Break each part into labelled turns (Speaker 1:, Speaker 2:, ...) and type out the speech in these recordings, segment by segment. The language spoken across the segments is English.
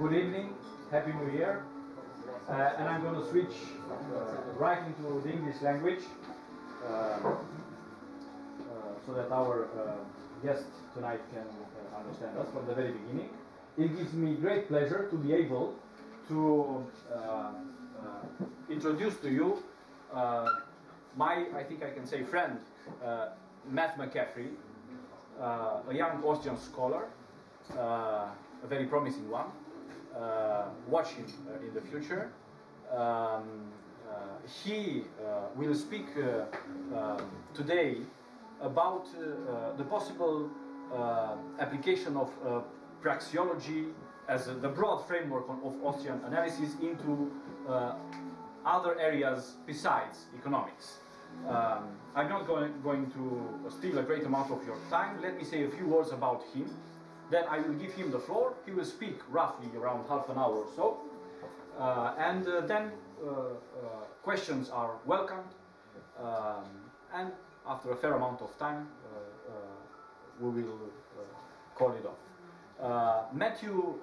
Speaker 1: Good evening, Happy New Year. Uh, and I'm going to switch uh, right into the English language uh, uh, so that our uh, guest tonight can uh, understand us from the very beginning. It gives me great pleasure to be able to introduce to you my, I think I can say, friend, Matt McCaffrey, a young Austrian scholar, a very promising one. Uh, watch him uh, in the future. Um, uh, he will speak um, today about the possible application of praxeology as the broad framework of Austrian analysis into other areas besides economics. Um, I'm not going, going to steal a great amount of your time. Let me say a few words about him. Then I will give him the floor. He will speak roughly around half an hour or so. Uh, and uh, then uh, uh, questions are welcomed. Um, and after a fair amount of time, uh, we will call it off. Matthew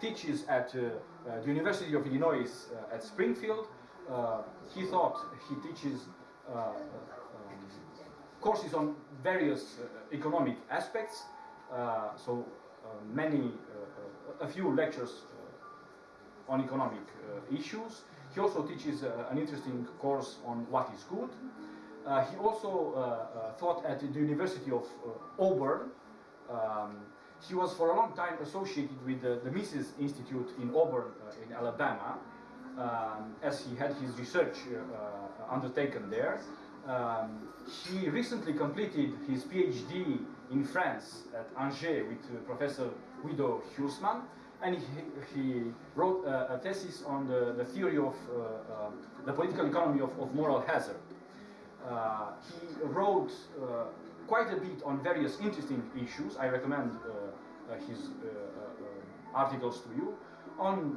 Speaker 1: teaches at the University of Illinois at Springfield. He thought he teaches um, courses on various economic aspects. Uh, so uh, many, uh, a few lectures on economic issues. He also teaches an interesting course on what is good. He also taught at the University of Auburn. Um, he was for a long time associated with the, the Mises Institute in Auburn, uh, in Alabama, um, as he had his research uh, undertaken there. Um, he recently completed his PhD in France at Angers with uh, Professor Guido Hülsmann, and he, he wrote uh, a thesis on the, the theory of uh, uh, the political economy of, of moral hazard. He wrote quite a bit on various interesting issues. I recommend his articles to you on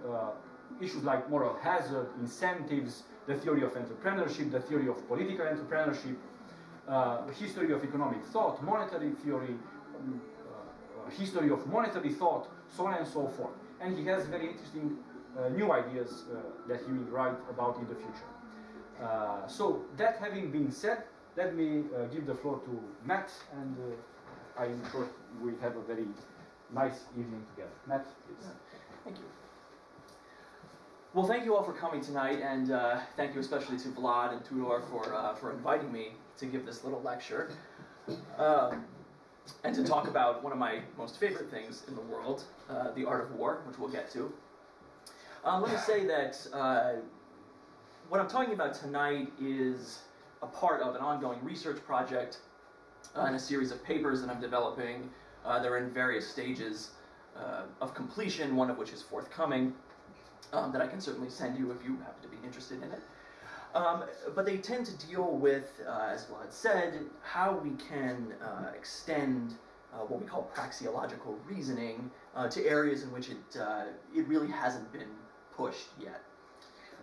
Speaker 1: issues like moral hazard, incentives, the theory of entrepreneurship, the theory of political entrepreneurship, uh, history of economic thought, monetary theory, um, uh, history of monetary thought, so on and so forth. And he has very interesting uh, new ideas uh, that he will write about in the future. Uh, so that having been said, let me uh, give the floor to Matt, and uh, I'm sure we have a very nice evening together. Matt, please.
Speaker 2: Thank you. Well, thank you all for coming tonight, and uh, thank you especially to Vlad and Tudor for, uh, for inviting me to give this little lecture. Um, and to talk about one of my most favorite things in the world, uh, the art of war, which we'll get to. Um, let me say that uh, what I'm talking about tonight is a part of an ongoing research project uh, and a series of papers that I'm developing. Uh, they're in various stages uh, of completion, one of which is forthcoming, um, that I can certainly send you if you happen to be interested in it. Um, but they tend to deal with, uh, as Vlad said, how we can uh, extend uh, what we call praxeological reasoning uh, to areas in which it, uh, it really hasn't been pushed yet.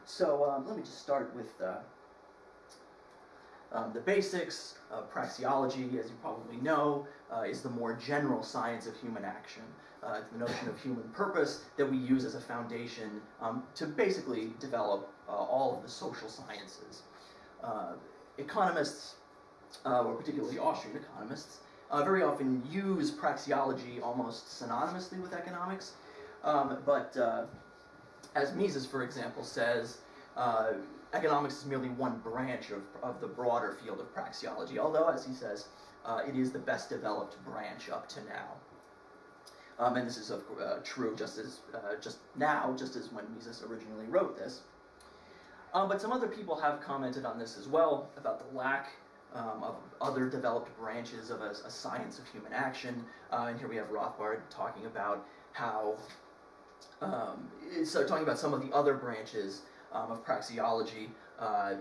Speaker 2: So um, let me just start with uh, um, the basics of praxeology, as you probably know, uh, is the more general science of human action. Uh, it's the notion of human purpose that we use as a foundation um, to basically develop uh, all of the social sciences. Uh, economists, uh, or particularly Austrian economists, uh, very often use praxeology almost synonymously with economics, um, but as Mises, for example, says, economics is merely one branch of, of the broader field of praxeology, although, as he says, uh, it is the best developed branch up to now. Um, and this is of, uh, true just as uh, just now, just as when Mises originally wrote this. Um, but some other people have commented on this as well about the lack um, of other developed branches of a, a science of human action. Uh, and here we have Rothbard talking about how um, so talking about some of the other branches um, of praxeology, uh, uh,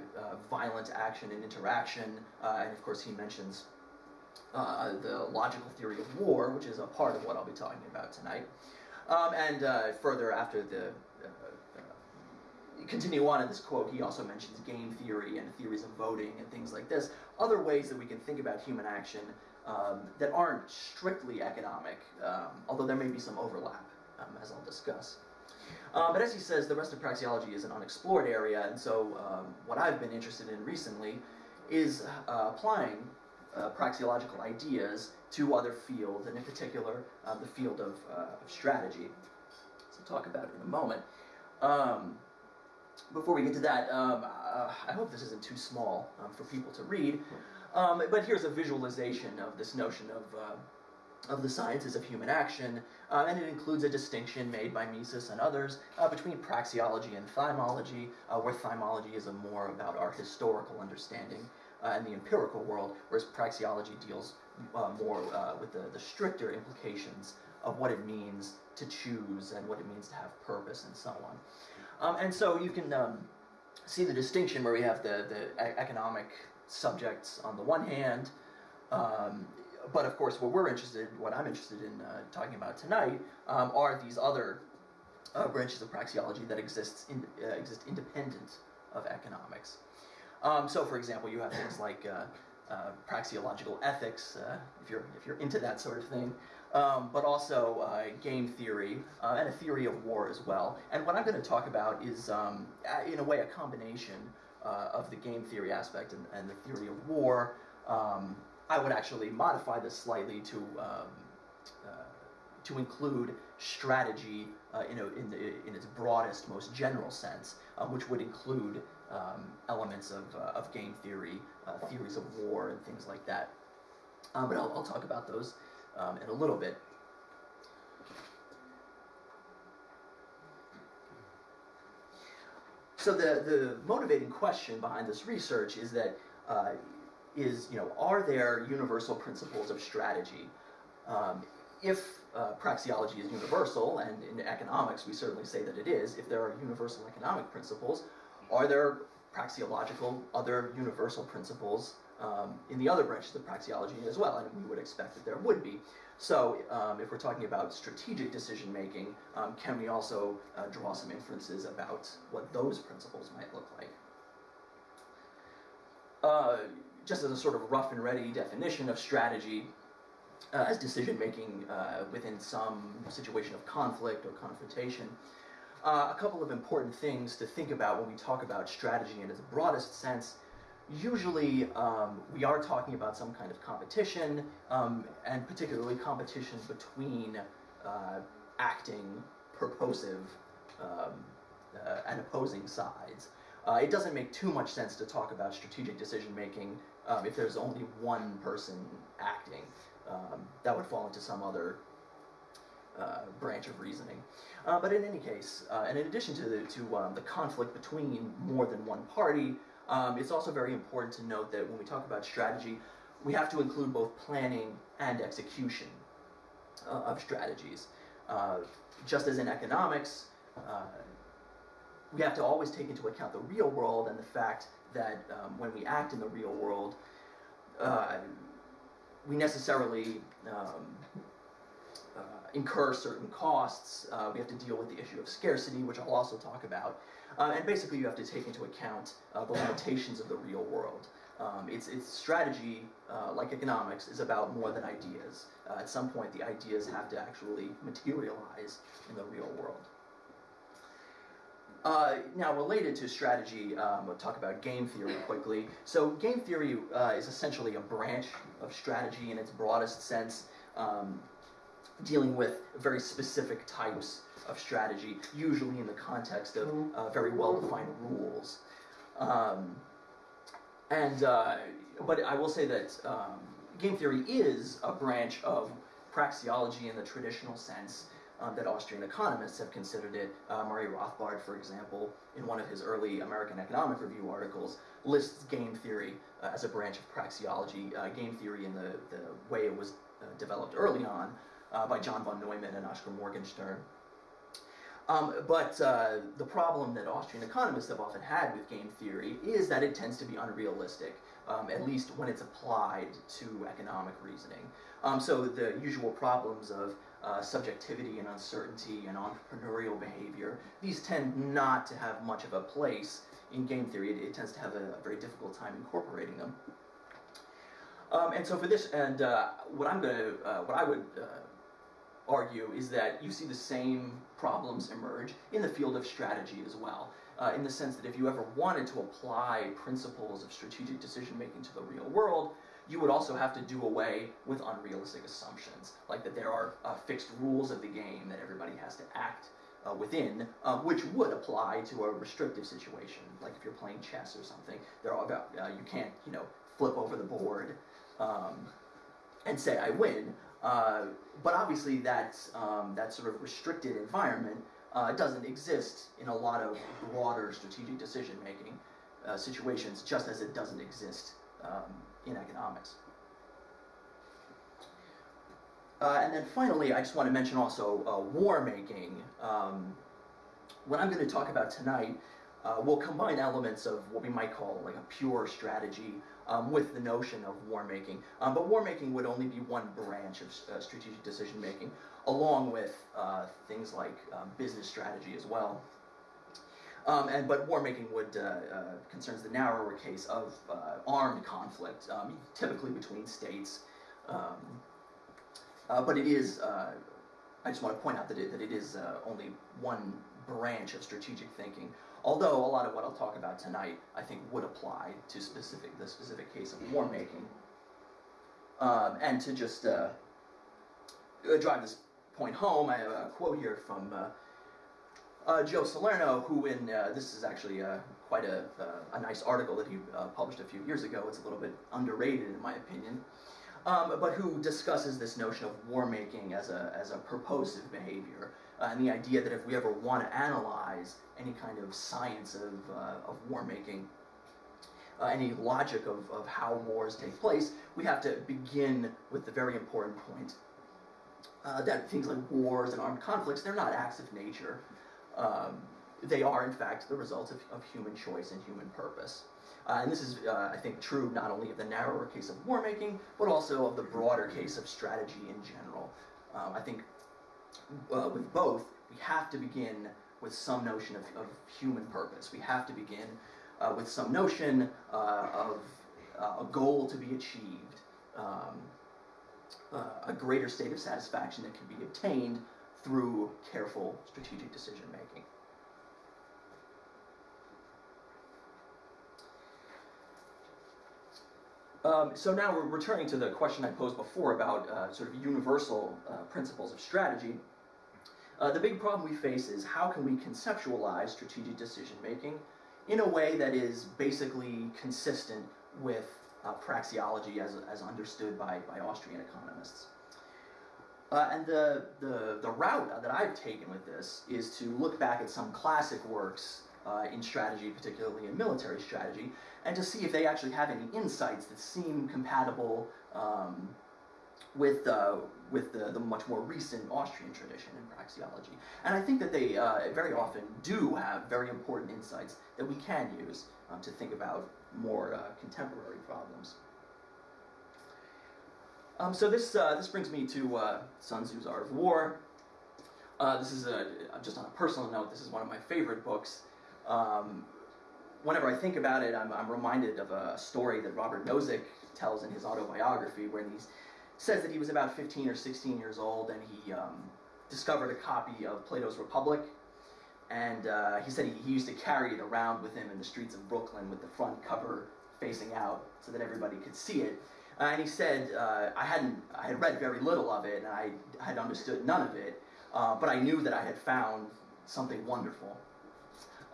Speaker 2: violent action and interaction, uh, and of course he mentions the logical theory of war, which is a part of what I'll be talking about tonight. Um, and further after the continue on in this quote, he also mentions game theory and theories of voting and things like this. Other ways that we can think about human action um, that aren't strictly economic, um, although there may be some overlap, um, as I'll discuss. Uh, but as he says, the rest of praxeology is an unexplored area, and so um, what I've been interested in recently is uh, applying uh, praxeological ideas to other fields, and in particular, uh, the field of, uh, of strategy. So talk about it in a moment. Um, before we get to that, um, uh, I hope this isn't too small um, for people to read, um, but here's a visualization of this notion of, of the sciences of human action, uh, and it includes a distinction made by Mises and others uh, between praxeology and thymology, uh, where thymology is more about our historical understanding uh, and the empirical world, whereas praxeology deals uh, more with the, the stricter implications of what it means to choose and what it means to have purpose and so on. Um, and so you can um, see the distinction where we have the, the economic subjects on the one hand, um, but of course what we're interested, what I'm interested in uh, talking about tonight, um, are these other uh, branches of praxeology that exists in, uh, exist independent of economics. Um, so for example, you have things like uh, uh, praxeological ethics, uh, if, you're, if you're into that sort of thing, um, but also game theory and a theory of war as well. And what I'm going to talk about is, um, in a way, a combination of the game theory aspect and, and the theory of war. Um, I would actually modify this slightly to um, uh, to include strategy uh, in, a, in, the, in, its broadest, most general sense, um, which would include um, elements of, uh, of game theory, theories of war, and things like that. but I'll, I'll talk about those um, in a little bit. So the, the motivating question behind this research is that uh, is you know are there universal principles of strategy? Um, if uh, praxeology is universal, and in economics we certainly say that it is, if there are universal economic principles, are there praxeological other universal principles um, in the other branches of praxeology as well, and we would expect that there would be. So um, if we're talking about strategic decision making, um, can we also uh, draw some inferences about what those principles might look like? Uh, just as a sort of rough and ready definition of strategy, uh, as decision making uh, within some situation of conflict or confrontation, uh, a couple of important things to think about when we talk about strategy in its broadest sense usually um, we are talking about some kind of competition, um, and particularly competition between uh, acting, purposive, um, uh, and opposing sides. Uh, it doesn't make too much sense to talk about strategic decision making um, if there's only one person acting. Um, that would fall into some other uh, branch of reasoning. Uh, but in any case, uh, and in addition to the, to um, the conflict between more than one party, um, it's also very important to note that when we talk about strategy, we have to include both planning and execution uh, of strategies. Uh, just as in economics, uh, we have to always take into account the real world and the fact that um, when we act in the real world, uh, we necessarily um, uh, incur certain costs. Uh, we have to deal with the issue of scarcity, which I'll also talk about. Uh, and basically, you have to take into account uh, the limitations of the real world. Um, its, its strategy, uh, like economics, is about more than ideas. At some point, the ideas have to actually materialize in the real world. Uh, now, related to strategy, um, we'll talk about game theory quickly. So, game theory uh, is essentially a branch of strategy in its broadest sense, um, dealing with very specific types of strategy, usually in the context of uh, very well-defined rules. Um, and uh, but I will say that um, game theory is a branch of praxeology in the traditional sense um, that Austrian economists have considered it. Uh, Murray Rothbard, for example, in one of his early American Economic Review articles, lists game theory uh, as a branch of praxeology. Uh, game theory in the, the way it was uh, developed early on uh, by John von Neumann and Oskar Morgenstern. Um, but uh, the problem that Austrian economists have often had with game theory is that it tends to be unrealistic, um, at least when it's applied to economic reasoning. Um, so the usual problems of uh, subjectivity and uncertainty and entrepreneurial behavior, these tend not to have much of a place in game theory. It, it tends to have a, a, very difficult time incorporating them. Um, and so for this, and uh, what I'm going to, uh, what I would uh, argue is that you see the same problems emerge in the field of strategy as well. Uh, in the sense that if you ever wanted to apply principles of strategic decision making to the real world, you would also have to do away with unrealistic assumptions, like that there are uh, fixed rules of the game that everybody has to act uh, within, uh, which would apply to a restrictive situation, like if you're playing chess or something. There are uh, you can't you know flip over the board um, and say I win. Uh, but obviously that um, that sort of restricted environment uh, doesn't exist in a lot of broader strategic decision making uh, situations, just as it doesn't exist um, in economics. Uh, and then finally, I just want to mention also uh, war making. Um, what I'm going to talk about tonight uh, will combine elements of what we might call like a pure strategy um, with the notion of war making. Um, but war making would only be one branch of uh, strategic decision making, along with uh, things like um, business strategy as well. Um, and but war making would uh, uh, concerns the narrower case of uh, armed conflict, um, typically between states. Um, uh, but it is. Uh, I just want to point out that it, that it is uh, only one branch of strategic thinking. Although a lot of what I'll talk about tonight, I think, would apply to specific the specific case of war making. Um, and to just drive this point home, I have a quote here from uh, Joe Salerno, who in, uh, this is actually uh, quite a, uh, a nice article that he uh, published a few years ago, it's a little bit underrated in my opinion, um, but who discusses this notion of war making as a, as a purposive behavior, uh, and the idea that if we ever want to analyze any kind of science of, of war making, any logic of, of how wars take place, we have to begin with the very important point that things like wars and armed conflicts, they're not acts of nature um, they are in fact the result of, of human choice and human purpose. Uh, and this is, uh, I think, true not only of the narrower case of war making, but also of the broader case of strategy in general. Um, I think uh, with both, we have to begin with some notion of, of human purpose. We have to begin uh, with some notion uh, of uh, a goal to be achieved, um, a greater state of satisfaction that can be obtained through careful strategic decision making. Um, so now we're returning to the question I posed before about uh, sort of universal uh, principles of strategy. Uh, the big problem we face is how can we conceptualize strategic decision making in a way that is basically consistent with uh, praxeology as, as understood by, by Austrian economists. Uh, and the, the, the route that I've taken with this is to look back at some classic works uh, in strategy, particularly in military strategy, and to see if they actually have any insights that seem compatible um, with, uh, with the, the much more recent Austrian tradition in praxeology. And I think that they uh, very often do have very important insights that we can use um, to think about more uh, contemporary problems. Um, so this uh, this brings me to uh, Sun Tzu's Art of War. Uh, this is a, just on a personal note. This is one of my favorite books. Um, whenever I think about it, I'm, I'm, reminded of a story that Robert Nozick tells in his autobiography, where he says that he was about 15 or 16 years old and he um, discovered a copy of Plato's Republic. And uh, he said he, he used to carry it around with him in the streets of Brooklyn with the front cover facing out so that everybody could see it. Uh, and he said, uh, I hadn't, I had read very little of it, and I had understood none of it, uh, but I knew that I had found something wonderful.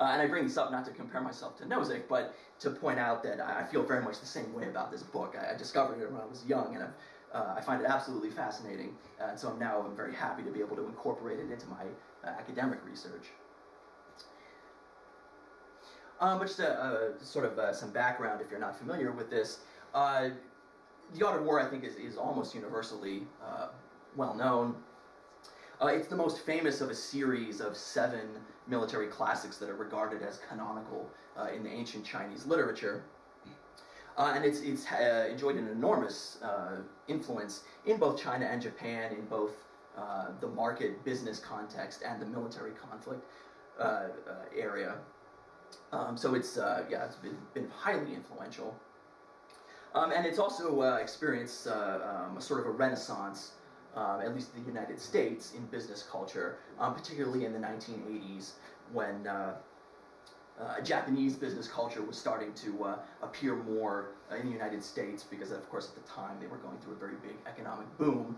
Speaker 2: Uh, and I bring this up not to compare myself to Nozick, but to point out that I feel very much the same way about this book. I, I discovered it when I was young, and uh, i find it absolutely fascinating. Uh, and so I'm now very happy to be able to incorporate it into my academic research. Um, but just a, sort of some background if you're not familiar with this the Art of War, I think, is, is almost universally uh, well known. Uh, it's the most famous of a series of seven military classics that are regarded as canonical uh, in the ancient Chinese literature. Uh, and it's, it's uh, enjoyed an enormous uh, influence in both China and Japan, in both the market business context and the military conflict area. Um, so it's, yeah, it's been, been highly influential. Um, and it's also uh, experienced uh, um, a sort of a renaissance um, at least in the United States, in business culture, um, particularly in the 1980s when uh, uh, Japanese business culture was starting to uh, appear more in the United States because, of course, at the time they were going through a very big economic boom.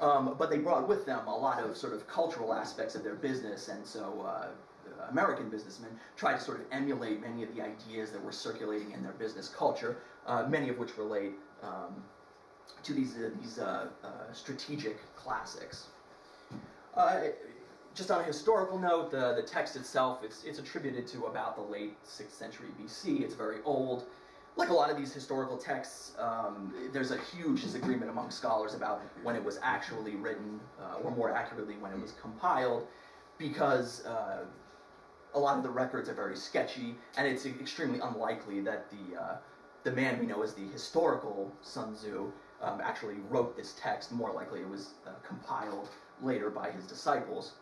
Speaker 2: Um, but they brought with them a lot of sort of cultural aspects of their business, and so uh, American businessmen tried to sort of emulate many of the ideas that were circulating in their business culture, uh, many of which relate um, to these, uh, these uh, uh, strategic classics. Just on a historical note, the, the text itself, it's, it's attributed to about the late 6th century BC. It's very old. Like a lot of these historical texts, um, there's a huge disagreement among scholars about when it was actually written, uh, or more accurately, when it was compiled, because uh, a lot of the records are very sketchy, and it's extremely unlikely that the, uh, the man we know as the historical Sun Tzu um, actually wrote this text. More likely it was uh, compiled later by his disciples.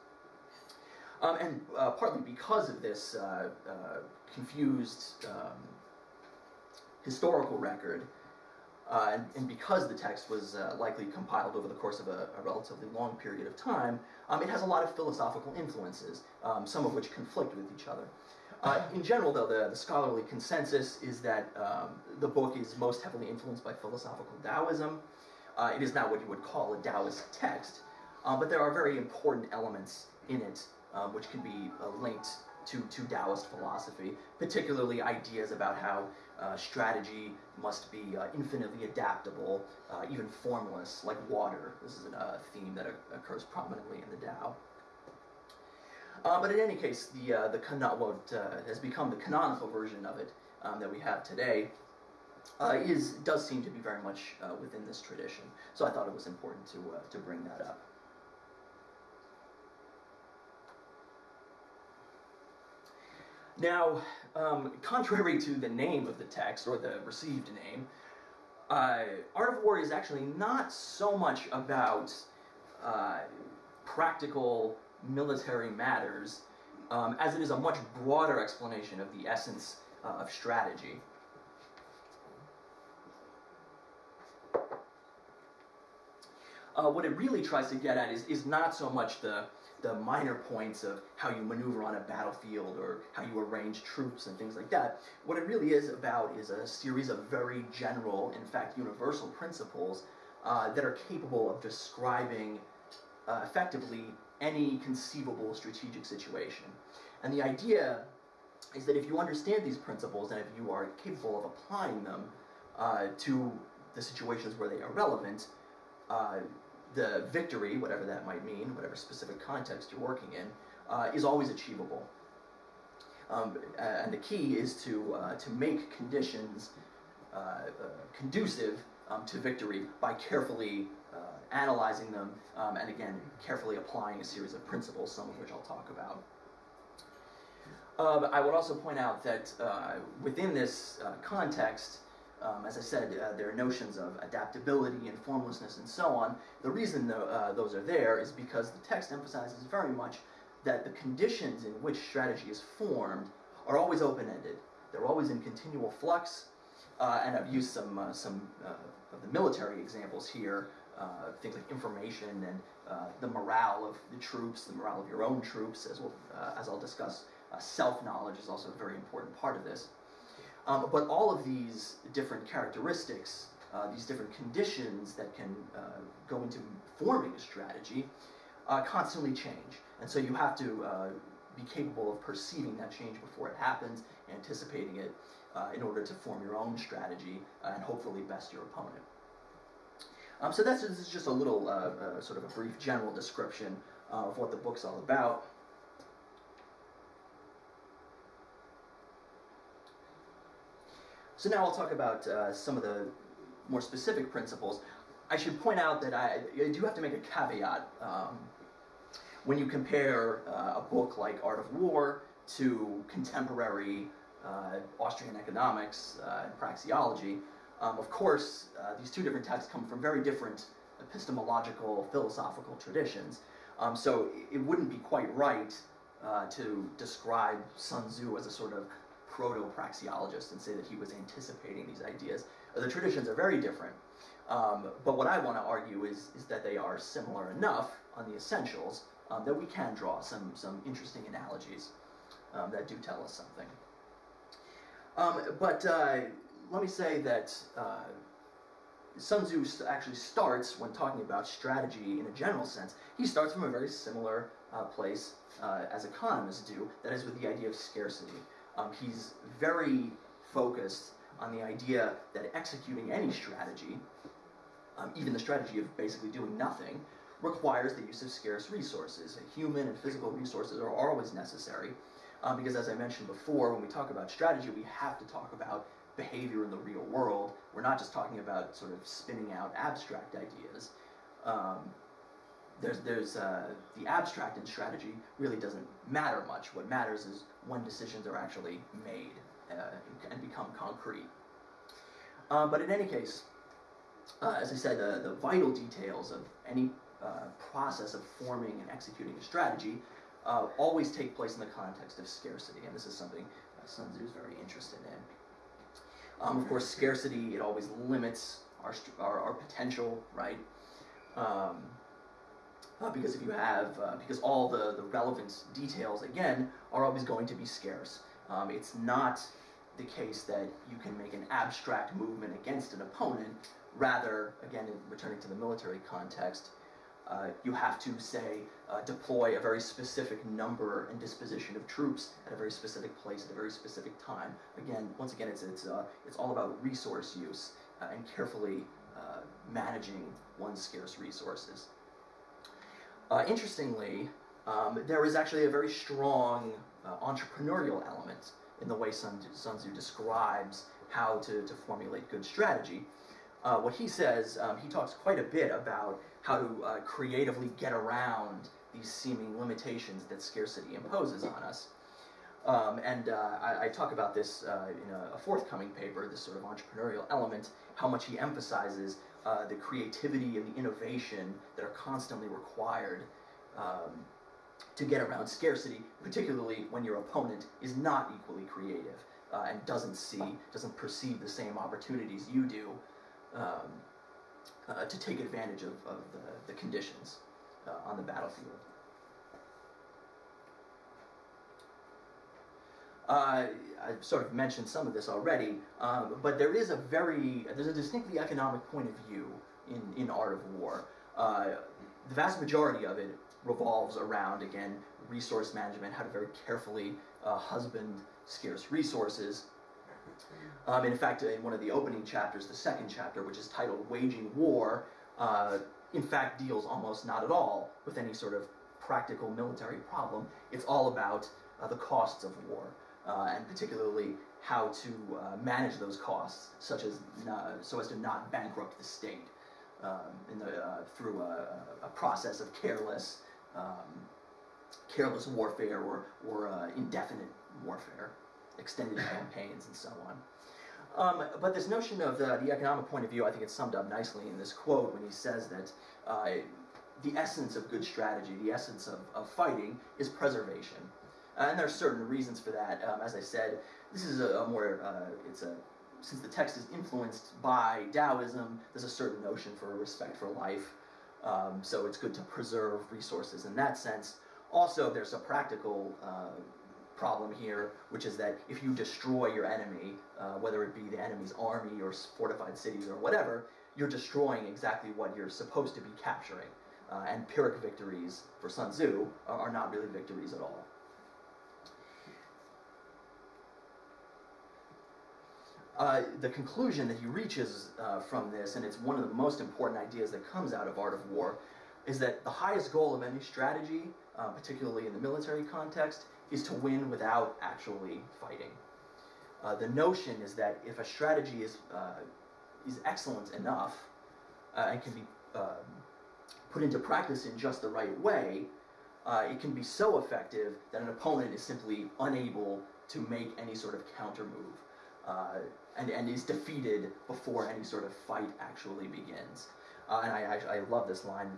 Speaker 2: Um, and uh, partly because of this uh, uh, confused um, historical record, uh, and, and, because the text was uh, likely compiled over the course of a, a relatively long period of time, um, it has a lot of philosophical influences, um, some of which conflict with each other. Uh, in general, though, the, the, scholarly consensus is that um, the book is most heavily influenced by philosophical Taoism. it is not what you would call a Taoist text, but there are very important elements in it um, which can be uh, linked to, to Taoist philosophy, particularly ideas about how uh, strategy must be uh, infinitely adaptable, uh, even formless, like water. This is a uh, theme that occurs prominently in the Tao. Uh, but in any case, the, the what has become the canonical version of it um, that we have today is, does seem to be very much within this tradition. So I thought it was important to, to bring that up. Now, um, contrary to the name of the text, or the received name, uh, Art of War is actually not so much about uh, practical military matters um, as it is a much broader explanation of the essence uh, of strategy. Uh, what it really tries to get at is, is not so much the the minor points of how you maneuver on a battlefield or how you arrange troops and things like that. What it really is about is a series of very general, in fact universal principles uh, that are capable of describing uh, effectively any conceivable strategic situation. And the idea is that if you understand these principles and if you are capable of applying them uh, to the situations where they are relevant, uh, the victory, whatever that might mean, whatever specific context you're working in, uh, is always achievable. Um, and the key is to, uh, to make conditions uh, uh conducive um, to victory by carefully analyzing them um, and again, carefully applying a series of principles, some of which I'll talk about. Uh, I would also point out that within this context, um, as I said, uh, there are notions of adaptability and formlessness and so on. The reason uh, those are there is because the text emphasizes very much that the conditions in which strategy is formed are always open-ended. They're always in continual flux, uh, and I've used some, uh, some uh, of the military examples here, uh, things like information and the morale of the troops, the morale of your own troops, as, well, as I'll discuss. self-knowledge is also a very important part of this. Um, but all of these different characteristics, uh, these different conditions that can uh, go into forming a strategy, uh, constantly change. And so you have to uh, be capable of perceiving that change before it happens, anticipating it, uh, in order to form your own strategy uh, and hopefully best your opponent. Um, so that's this is just a little sort of a brief general description of what the book's all about. So now I'll talk about uh, some of the more specific principles. I should point out that I, I do have to make a caveat. Um, when you compare uh, a book like Art of War to contemporary uh, Austrian economics uh, and praxeology, um, of course, uh, these two different texts come from very different epistemological, philosophical traditions. Um, so it wouldn't be quite right uh, to describe Sun Tzu as a sort of proto-praxeologist and say that he was anticipating these ideas. The traditions are very different. Um, but what I want to argue is, is that they are similar enough on the essentials um, that we can draw some, some interesting analogies um, that do tell us something. Um, but uh, let me say that uh, Sun Tzu actually starts, when talking about strategy in a general sense, he starts from a very similar uh, place uh, as economists do, that is with the idea of scarcity. Um, he's very focused on the idea that executing any strategy, um, even the strategy of basically doing nothing, requires the use of scarce resources. Human and physical resources are always necessary, um, because as I mentioned before, when we talk about strategy, we have to talk about behavior in the real world. We're not just talking about sort of spinning out abstract ideas. Um, there's, there's uh, the abstract in strategy really doesn't matter much. What matters is when decisions are actually made uh, and become concrete. Uh, but in any case, uh, as I said, the, the vital details of any uh, process of forming and executing a strategy uh, always take place in the context of scarcity, and this is something Sun Tzu is very interested in. Um, of course, scarcity, it always limits our, our, our potential, right? Um, uh, because if you have, uh, because all the, the relevant details, again, are always going to be scarce. Um, it's not the case that you can make an abstract movement against an opponent. Rather, again, returning to the military context, uh, you have to, say, uh, deploy a very specific number and disposition of troops at a very specific place at a very specific time. Again, once again, it's, it's, uh, it's all about resource use uh, and carefully uh, managing one's scarce resources. Interestingly, um, there is actually a very strong entrepreneurial element in the way Sun, Sun Tzu describes how to, to formulate good strategy. Uh, what he says, um, he talks quite a bit about how to uh, creatively get around these seeming limitations that scarcity imposes on us. Um, and uh, I, I, talk about this uh, in a, a, forthcoming paper, this sort of entrepreneurial element, how much he emphasizes uh, the creativity and the innovation that are constantly required um, to get around scarcity, particularly when your opponent is not equally creative and doesn't see, doesn't perceive the same opportunities you do um, uh, to take advantage of, of the, the conditions uh, on the battlefield. Uh, I've sort of mentioned some of this already, um, but there is a very, there's a distinctly economic point of view in, in Art of War. Uh, the vast majority of it revolves around, again, resource management, how to very carefully uh, husband scarce resources. Um, in fact, in one of the opening chapters, the second chapter, which is titled Waging War, uh, in fact deals almost not at all with any sort of practical military problem. It's all about uh, the costs of war, uh, and particularly how to uh, manage those costs, such as so as to not bankrupt the state um, the, uh, through a, a, process of careless, um, careless warfare or, or uh, indefinite warfare, extended campaigns, and so on. Um, but this notion of the, the, economic point of view, I think it's summed up nicely in this quote when he says that uh, the essence of good strategy, the essence of, of fighting, is preservation. Uh, and there are certain reasons for that. Um, as I said, this is a, a more, uh, it's a, since the text is influenced by Taoism, there's a certain notion for respect for life. Um, so it's good to preserve resources in that sense. Also, there's a practical uh, problem here, which is that if you destroy your enemy, uh, whether it be the enemy's army or fortified cities or whatever, you're destroying exactly what you're supposed to be capturing. Uh, and Pyrrhic victories for Sun Tzu are, are not really victories at all. Uh, the conclusion that he reaches uh, from this, and it's one of the most important ideas that comes out of Art of War, is that the highest goal of any strategy, uh, particularly in the military context, is to win without actually fighting. Uh, the notion is that if a strategy is, uh, is excellent enough uh, and can be um, put into practice in just the right way, uh, it can be so effective that an opponent is simply unable to make any sort of counter move uh, and, and is defeated before any sort of fight actually begins. Uh, and I, I, I, love this line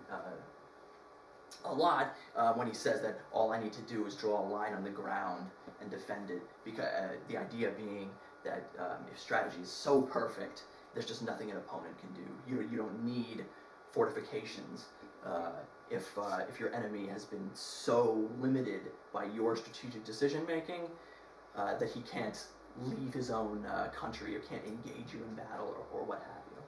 Speaker 2: a lot uh, when he says that all I need to do is draw a line on the ground and defend it. Because uh, the idea being that um, if strategy is so perfect, there's just nothing an opponent can do. You, you don't need fortifications uh, if, uh, if your enemy has been so limited by your strategic decision making uh, that he can't leave his own uh, country or can't engage you in battle or, or what have you.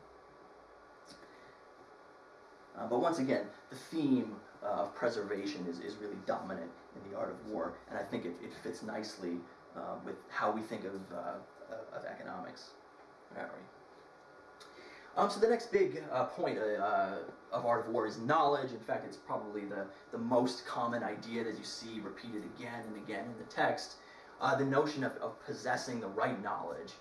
Speaker 2: But once again, the theme uh, of preservation is, is really dominant in the art of war, and I think it, it fits nicely uh, with how we think of, uh, of economics. Um, so the next big uh, point uh, of art of war is knowledge. In fact, it's probably the, the most common idea that you see repeated again and again in the text. The notion of, of possessing the right knowledge,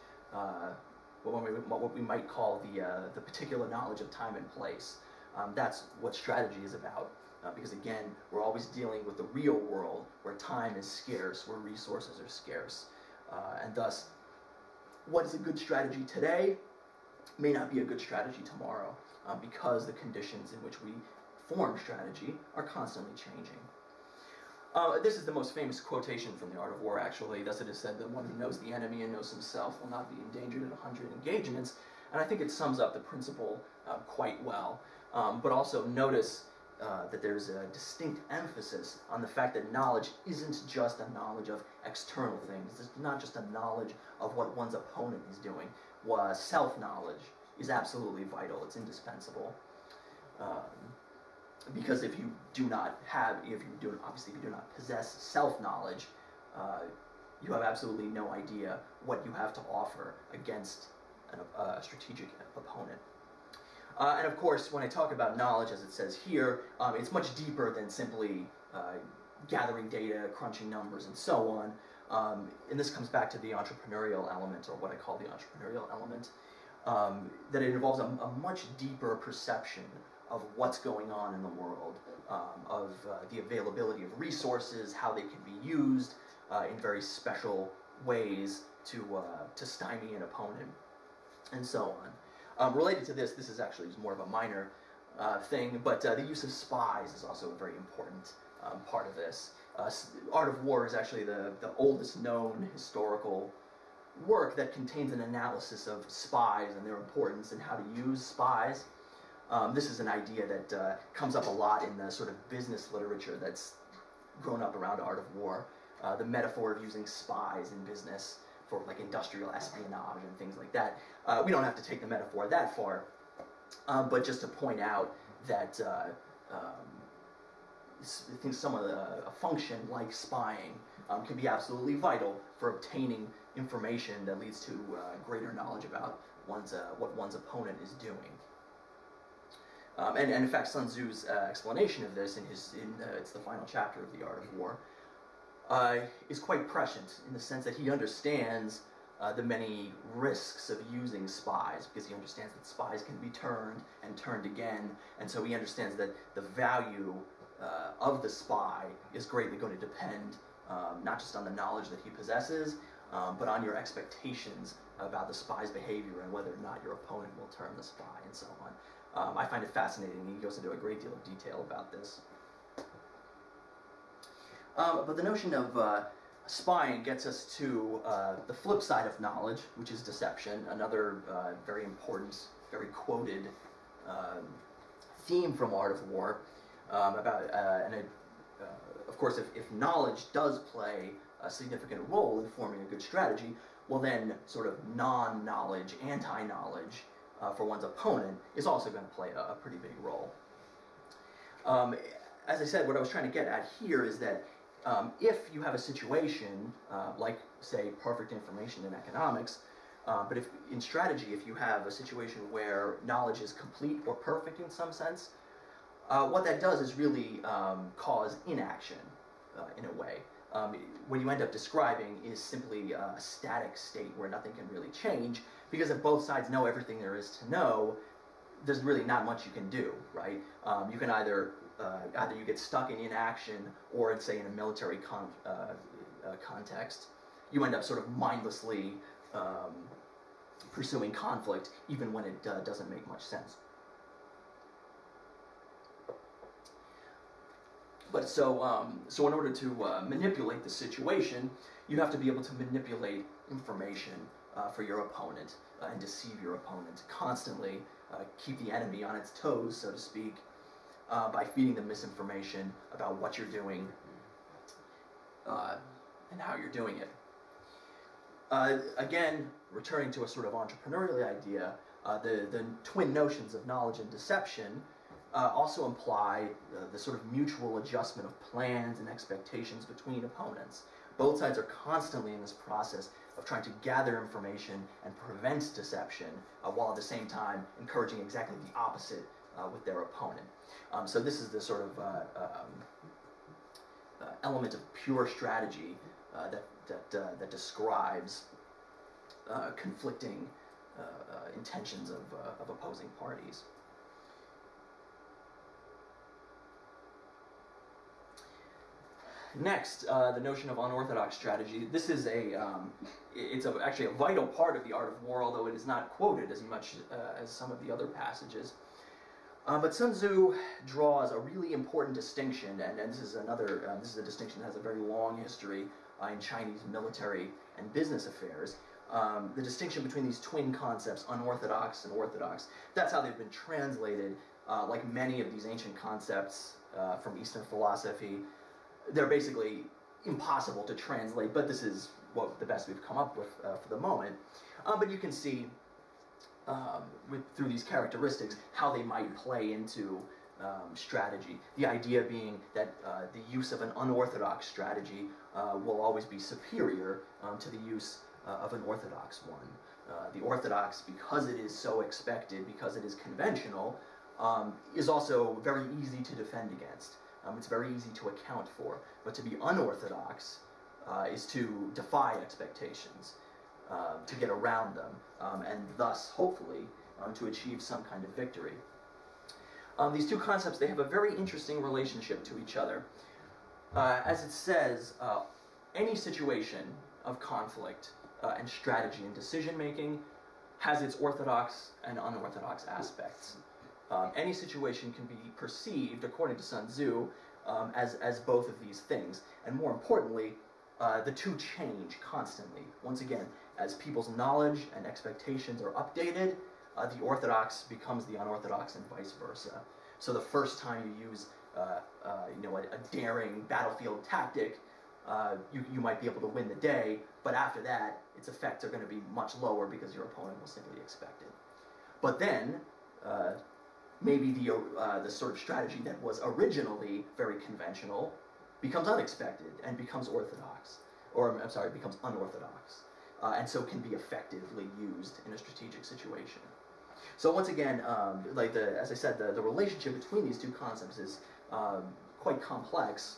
Speaker 2: what, we, what we might call the, uh, the particular knowledge of time and place. Um, that's what strategy is about. Uh, because again, we're always dealing with the real world where time is scarce, where resources are scarce. and thus, what is a good strategy today may not be a good strategy tomorrow uh, because the conditions in which we form strategy are constantly changing. Uh, this is the most famous quotation from The Art of War, actually. Thus it is said that one who knows the enemy and knows himself will not be endangered in a hundred engagements. And I think it sums up the principle uh, quite well. Um, but also notice uh, that there's a distinct emphasis on the fact that knowledge isn't just a knowledge of external things. It's not just a knowledge of what one's opponent is doing was self-knowledge is absolutely vital. It's indispensable. Um, because if you do not have, if you do, obviously if you do not possess self-knowledge, uh, you have absolutely no idea what you have to offer against a strategic opponent. Uh, and of course, when I talk about knowledge, as it says here, um, it's much deeper than simply uh, gathering data, crunching numbers, and so on. Um, and this comes back to the entrepreneurial element, or what I call the entrepreneurial element, um, that it involves a, a, much deeper perception of what's going on in the world, um, of uh, the availability of resources, how they can be used uh, in very special ways to, uh, to stymie an opponent, and so on. Um, related to this, this is actually more of a minor uh, thing, but uh, the use of spies is also a very important um, part of this. Uh, Art of War is actually the, the oldest known historical work that contains an analysis of spies and their importance and how to use spies. Um, this is an idea that uh, comes up a lot in the sort of business literature that's grown up around Art of War. Uh, the metaphor of using spies in business for like industrial espionage and things like that. Uh, we don't have to take the metaphor that far, um, but just to point out that uh, um, I think some of the a function like spying um, can be absolutely vital for obtaining information that leads to uh, greater knowledge about one's uh, what one's opponent is doing. Um, and, and, in fact, Sun Tzu's uh, explanation of this in his in uh, it's the final chapter of the Art of War uh, is quite prescient in the sense that he understands uh, the many risks of using spies because he understands that spies can be turned and turned again, and so he understands that the value uh, of the spy is greatly going to depend um, not just on the knowledge that he possesses, um, but on your expectations about the spy's behavior and whether or not your opponent will turn the spy and so on. Um, I find it fascinating. He goes into a great deal of detail about this. Um, but the notion of uh, spying gets us to uh, the flip side of knowledge, which is deception, another uh, very important, very quoted um, theme from Art of War um, about, uh, and it, uh, of course, if, if knowledge does play a significant role in forming a good strategy, well then sort of non-knowledge, anti-knowledge uh, for one's opponent is also going to play a, a, pretty big role. Um, as I said, what I was trying to get at here is that um, if you have a situation uh, like, say, perfect information in economics, uh, but if in strategy, if you have a situation where knowledge is complete or perfect in some sense, uh, what that does is really um, cause inaction uh, in a way. Um, what you end up describing is simply a static state where nothing can really change because if both sides know everything there is to know, there's really not much you can do, right? Um, you can either uh, either you get stuck in inaction or in say in a military con uh, uh, context, you end up sort of mindlessly um, pursuing conflict even when it uh, doesn't make much sense. But so, um, so in order to uh, manipulate the situation, you have to be able to manipulate information uh, for your opponent uh, and deceive your opponent constantly, uh, keep the enemy on its toes, so to speak, uh, by feeding them misinformation about what you're doing uh, and how you're doing it. Uh, again, returning to a sort of entrepreneurial idea, uh, the, the twin notions of knowledge and deception uh, also imply uh, the sort of mutual adjustment of plans and expectations between opponents. Both sides are constantly in this process of trying to gather information and prevent deception, while at the same time encouraging exactly the opposite with their opponent. Um, so this is the sort of uh, um, uh, element of pure strategy uh, that that uh, that describes conflicting intentions of of opposing parties. Next, uh, the notion of unorthodox strategy. This is a, um, it's a, actually a vital part of the art of war, although it is not quoted as much uh, as some of the other passages. Uh, but Sun Tzu draws a really important distinction, and, and this is another, uh, this is a distinction that has a very long history uh, in Chinese military and business affairs. Um, the distinction between these twin concepts, unorthodox and orthodox, that's how they've been translated, uh, like many of these ancient concepts uh, from Eastern philosophy they're basically impossible to translate, but this is what the best we've come up with uh, for the moment. Uh, but you can see um, with, through these characteristics how they might play into um, strategy. The idea being that uh, the use of an unorthodox strategy uh, will always be superior um, to the use uh, of an orthodox one. Uh, the orthodox, because it is so expected, because it is conventional, um, is also very easy to defend against. Um, it's very easy to account for. But to be unorthodox uh, is to defy expectations, uh, to get around them, um, and thus, hopefully, um, to achieve some kind of victory. Um, these two concepts, they have a very interesting relationship to each other. Uh, as it says, uh, any situation of conflict uh, and strategy and decision making has its orthodox and unorthodox aspects. Um, any situation can be perceived, according to Sun Tzu, um, as, as both of these things. And more importantly, uh, the two change constantly. Once again, as people's knowledge and expectations are updated, uh, the orthodox becomes the unorthodox and vice versa. So the first time you use uh, uh you know, a, a, daring battlefield tactic, uh, you, you might be able to win the day, but after that, its effects are going to be much lower because your opponent will simply expect it. But then, uh, maybe the, uh, the sort of strategy that was originally very conventional becomes unexpected and becomes orthodox, or I'm sorry, becomes unorthodox, uh, and so can be effectively used in a strategic situation. So once again, um, like the, as I said, the, the relationship between these two concepts is um, quite complex,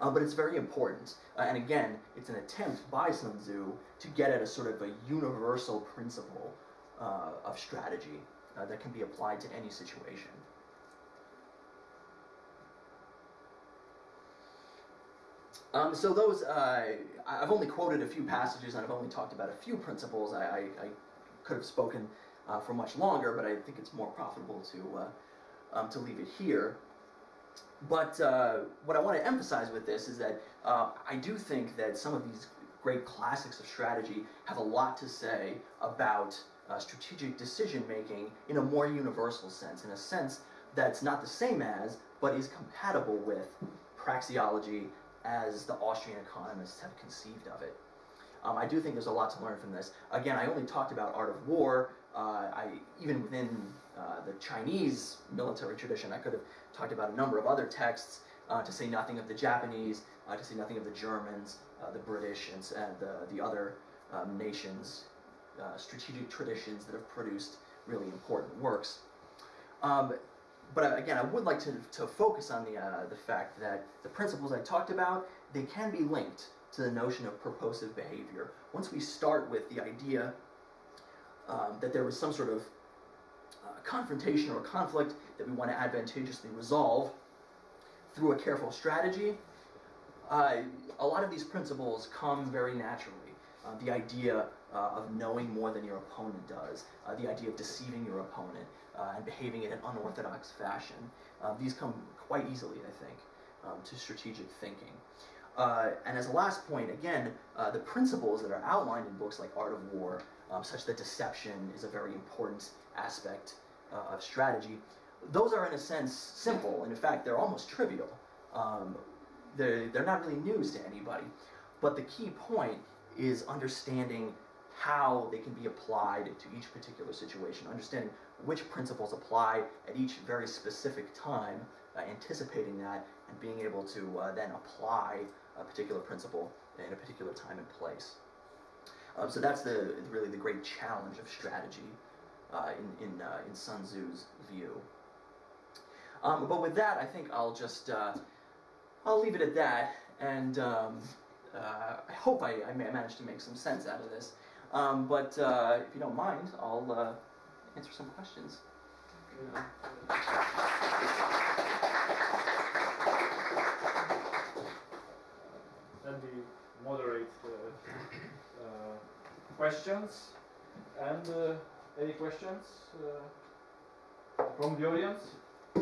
Speaker 2: uh, but it's very important. Uh, and again, it's an attempt by Sun Tzu to get at a sort of a universal principle uh, of strategy uh, that can be applied to any situation. Um, so those, uh, I've only quoted a few passages and I've only talked about a few principles. I, I, I could have spoken uh, for much longer, but I think it's more profitable to, uh, um, to leave it here. But uh, what I want to emphasize with this is that uh, I do think that some of these great classics of strategy have a lot to say about uh, strategic decision making in a more universal sense, in a sense that's not the same as, but is compatible with praxeology as the Austrian economists have conceived of it. Um, I do think there's a lot to learn from this. Again, I only talked about art of war. Uh, I even within uh, the Chinese military tradition, I could have talked about a number of other texts. Uh, to say nothing of the Japanese, uh, to say nothing of the Germans, uh, the British, and, and the, the other um, nations uh, strategic traditions that have produced really important works. Um, but uh, again, I would like to, to focus on the, uh, the fact that the principles I talked about, they can be linked to the notion of purposive behavior. Once we start with the idea um, that there was some sort of uh, confrontation or conflict that we want to advantageously resolve through a careful strategy, uh, a lot of these principles come very naturally. Uh, the idea uh, of knowing more than your opponent does, uh, the idea of deceiving your opponent uh, and behaving in an unorthodox fashion. Uh, these come quite easily, I think, um, to strategic thinking. Uh, and as a last point, again, uh, the principles that are outlined in books like Art of War, um, such that deception is a very important aspect uh, of strategy, those are in a sense simple. And in fact, they're almost trivial. Um, they're, they're not really news to anybody. But the key point is understanding how they can be applied to each particular situation, understanding which principles apply at each very specific time, uh, anticipating that, and being able to uh, then apply a particular principle in a particular time and place. Um, so that's the really the great challenge of strategy uh, in in, uh, in Sun Tzu's view. Um, but with that, I think I'll just uh, I'll leave it at that, and um, uh, I hope I, I managed to make some sense out of this. Um, but if you don't mind, I'll answer some questions.
Speaker 1: Let me moderate the uh, questions. And uh, any questions uh, from the audience? Uh,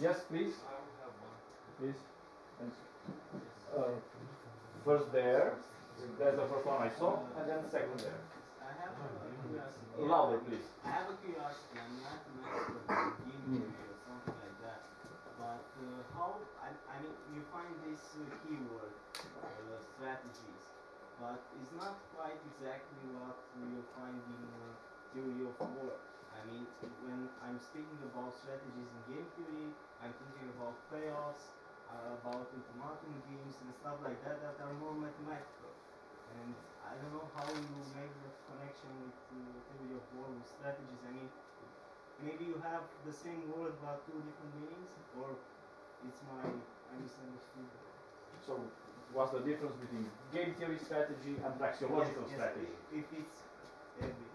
Speaker 1: yes, please.
Speaker 3: I have one.
Speaker 1: Please. Thanks. Uh, first there. There's the first one I saw, and then second there.
Speaker 3: I have a curiosity.
Speaker 1: Louder, please.
Speaker 3: I have a curiosity. I'm not an expert in game theory or something like that. But uh, how? I, I mean, you find this uh, keyword, uh, strategies, but it's not quite exactly what you find in uh, theory of war. I mean, when I'm speaking about strategies in game theory, I'm thinking about payoffs, uh, about ultimatum games and stuff like that that are more mathematical. And I don't know how you make the connection with uh, theory of war with strategies. I mean, maybe you have the same word but two different meanings, or it's my I misunderstood.
Speaker 1: So, what's the difference between game theory strategy and praxeological
Speaker 3: Yes, yes,
Speaker 1: strategy?
Speaker 3: If it's every.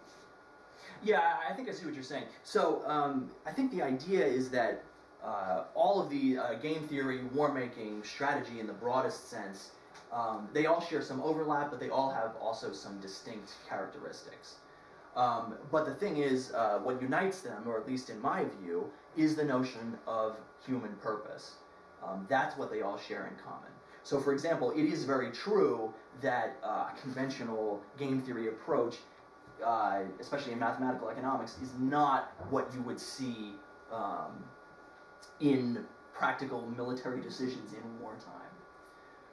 Speaker 2: Yeah, I I think I see what you're saying. So um, I think the idea is that uh, all of the uh, game theory, war making, strategy in the broadest sense, um, they all share some overlap, but they all have also some distinct characteristics. Um, but the thing is, uh, what unites them, or at least in my view, is the notion of human purpose. Um, that's what they all share in common. So, for example, it is very true that uh, conventional game theory approach uh, especially in mathematical economics, is not what you would see um, in practical military decisions in wartime.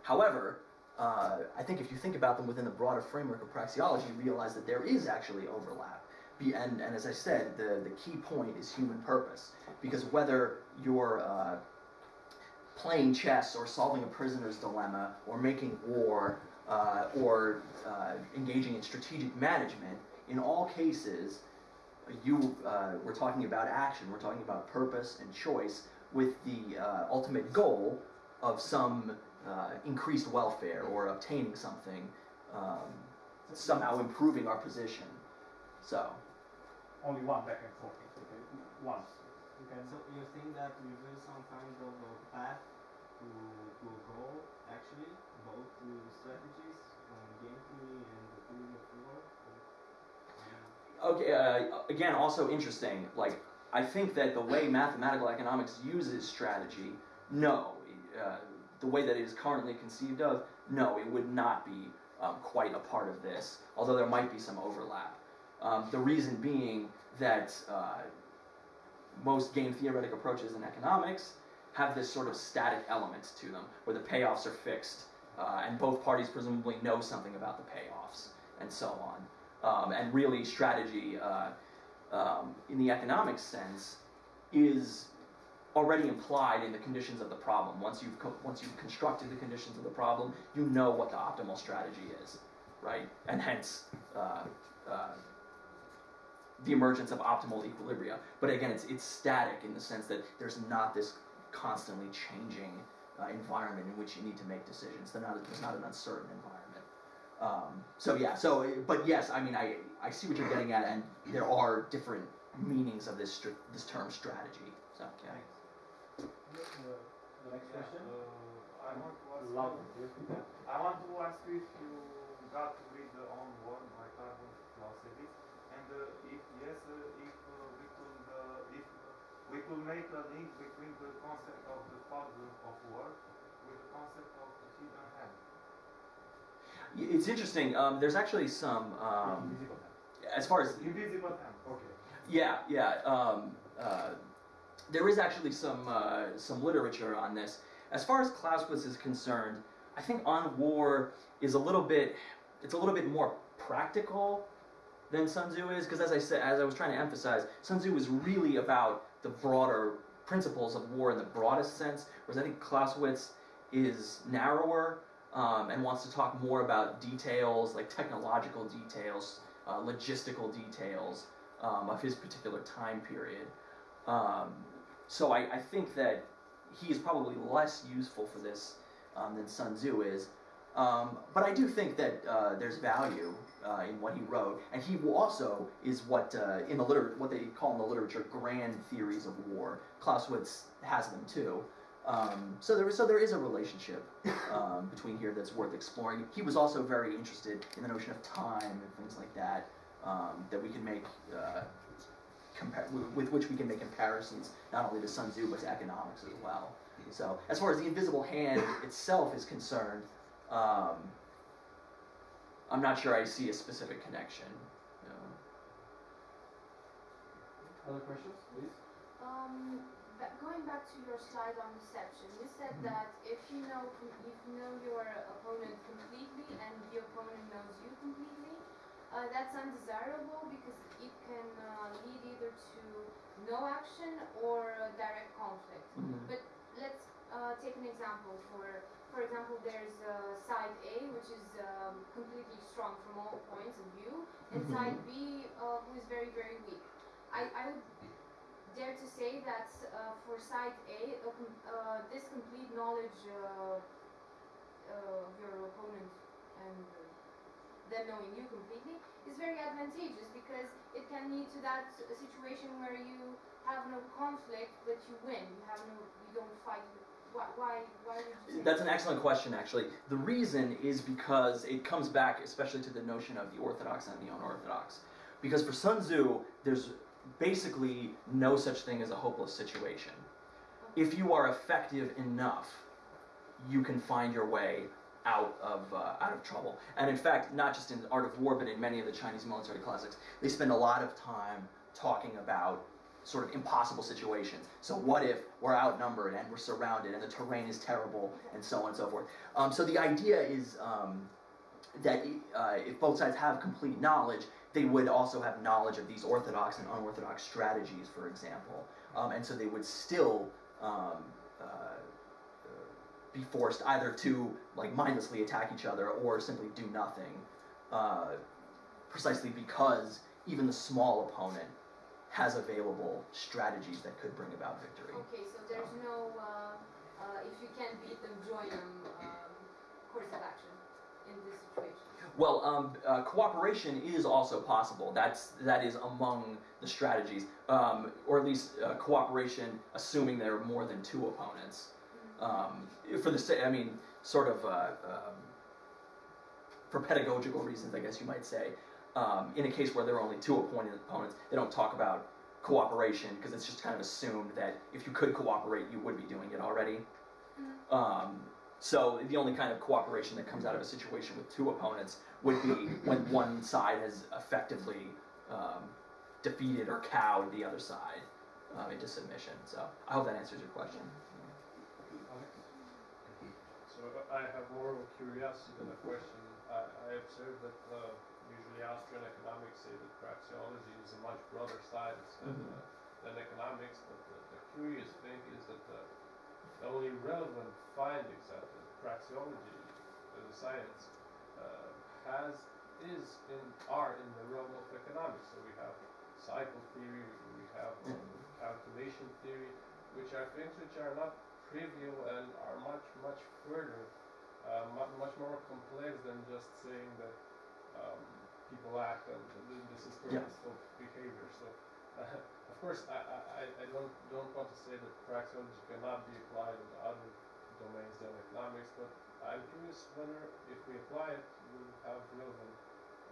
Speaker 2: However, uh, I think if you think about them within the broader framework of praxeology, you realize that there is actually overlap. Be, and, and as I said, the, the key point is human purpose. Because whether you're uh, playing chess or solving a prisoner's dilemma or making war uh, or uh, engaging in strategic management, in all cases, you uh, we're talking about action. We're talking about purpose and choice, with the uh, ultimate goal of some uh, increased welfare or obtaining something, um, somehow improving our position. So,
Speaker 1: Only one back and forth. Okay, once. Okay.
Speaker 3: So you think that reveals some kind of a path to, to a goal, actually, both to strategies, um, game theory and the theory of war?
Speaker 2: Okay, uh, again, also interesting. Like, I think that the way mathematical economics uses strategy, no, uh, the way that it is currently conceived of, no, it would not be um, quite a part of this. Although there might be some overlap. Um, the reason being that uh, most game theoretic approaches in economics have this sort of static element to them, where the payoffs are fixed, uh, and both parties presumably know something about the payoffs, and so on. Um, and really, strategy uh, um, in the economic sense is already implied in the conditions of the problem. Once you've once you've constructed the conditions of the problem, you know what the optimal strategy is, right? And hence. Uh, uh, the emergence of optimal equilibria. But again, it's, it's static in the sense that there's not this constantly changing uh, environment in which you need to make decisions. They're not, there's not an uncertain environment. Um, so yeah, so, but yes, I mean, I, I see what you're getting at, and there are different meanings of this, this term strategy. So, yeah.
Speaker 1: The next question.
Speaker 4: Uh, I want to ask
Speaker 1: Louder,
Speaker 4: you. I want to ask you if you got to read the On War by Carl von Clausewitz, and uh, if yes, uh, if uh, we could uh, if we could make a link between the concept of the fog of war with the concept of you don't have.
Speaker 2: Y- It's interesting. Um, there's actually some, um,
Speaker 1: Invisible hand.
Speaker 2: as far as
Speaker 4: Invisible hand, okay.
Speaker 2: Yeah, yeah. Um, uh, there is actually some uh, some literature on this. As far as Clausewitz is concerned, I think On War is a little bit it's a little bit more practical than Sun Tzu is because as I said as I was trying to emphasize, Sun Tzu is really about the broader principles of war in the broadest sense, whereas I think Clausewitz is narrower um, and wants to talk more about details like technological details, uh, logistical details um, of his particular time period. Um, so I, I think that he is probably less useful for this um, than Sun Tzu is. Um, but I do think that uh, there's value uh, in what he wrote, and he also is what uh, in the liter- what they call in the literature grand theories of war. Clausewitz has them too. Um, so there, so there is a relationship um, between here that's worth exploring. He was also very interested in the notion of time and things like that um, that we can make uh, with, with which we can make comparisons not only to Sun Tzu but to economics as well. So as far as the invisible hand itself is concerned, um, I'm not sure I see a specific connection. you know.
Speaker 1: Other questions, please?
Speaker 5: Um, going back to your slide on deception, you said
Speaker 2: Mhm.
Speaker 5: that if you know if you know your opponent completely and the opponent knows you completely, uh, that's undesirable because it can uh, lead either to no action or uh, direct conflict. But let's uh, take an example. For for example, there's uh, side A, which is um, completely strong from all points of view, and
Speaker 2: Mhm.
Speaker 5: side B, uh, who is very very weak. I, I would dare to say that uh, for side A, com- uh, this complete knowledge uh, uh, of your opponent and uh, them knowing you completely is very advantageous because it can lead to that situation where you have no conflict but you win. You have no, you don't fight. Why? Why? Why would you?
Speaker 2: That's an excellent question, actually. The reason is because it comes back, especially to the notion of the orthodox and the unorthodox. Because for Sun Tzu, there's basically no such thing as a hopeless situation. If you are effective enough, you can find your way out of uh, out of trouble. And in fact, not just in Art of War, but in many of the Chinese military classics, they spend a lot of time talking about sort of impossible situations. So what if we're outnumbered and we're surrounded and the terrain is terrible and so on and so forth. Um, so the idea is um, that uh, if both sides have complete knowledge, they would also have knowledge of these orthodox and unorthodox strategies, for example, um, and so they would still um, be forced either to like mindlessly attack each other or simply do nothing, uh, precisely because even the small opponent has available strategies that could bring about victory.
Speaker 5: Okay, so there's no. Uh, uh, if you can't beat them, join them. Um, course of action in this situation.
Speaker 2: Well, um, uh, cooperation is also possible. That's that is among the strategies, um, or at least uh, cooperation, assuming there are more than two opponents. Um, for the I mean, sort of uh, um, for pedagogical reasons, I guess you might say. Um, in a case where there are only two opponent opponents, they don't talk about cooperation because it's just kind of assumed that if you could cooperate, you would be doing it already. Um, so the only kind of cooperation that comes out of a situation with two opponents would be when one side has effectively um, defeated or cowed the other side um, into submission. So I hope that answers your question.
Speaker 6: So I have more of a curiosity than a question. I, I observe that uh, usually Austrian economics say that praxeology is a much broader science than,
Speaker 2: Mhm.
Speaker 6: uh, than economics, but the, the curious thing is that uh, the only relevant findings that the praxeology as a science uh, has is in are in the realm of economics. So we have cycle theory, we have um, calculation theory, which are things which are not trivial and are much much further, uh, much, more complex than just saying that um, people act and th- this is
Speaker 2: Yeah.
Speaker 6: purposeful behavior. So. Uh, of course, I, I, I- I don't don't want to say that praxeology cannot be applied in other domains than economics, but I'm curious whether if we apply it, we'll have relevant